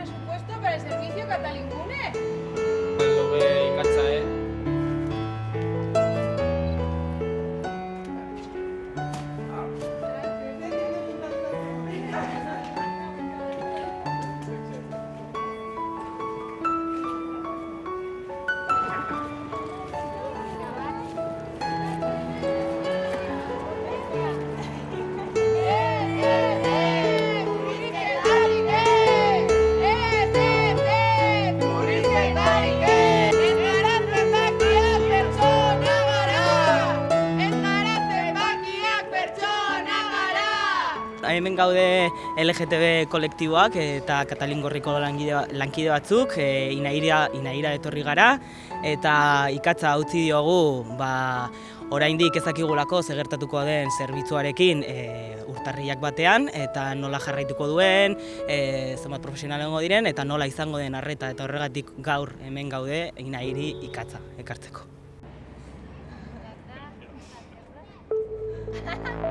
presupuesto para el servicio Catalingune. Hemen gaude LGTB kolektiboak eta Katalin Gorriko lankide, lankide batzuk, e, inaira, inaira etorri gara, eta ikatza utzi diogu ba, oraindik ezakigulako zegertatuko den zerbitzuarekin e, urtarriak batean, eta nola jarraituko duen, e, zenbat profesionalengo diren, eta nola izango den arreta, eta horregatik gaur hemen gaude inairi ikatza ekartzeko.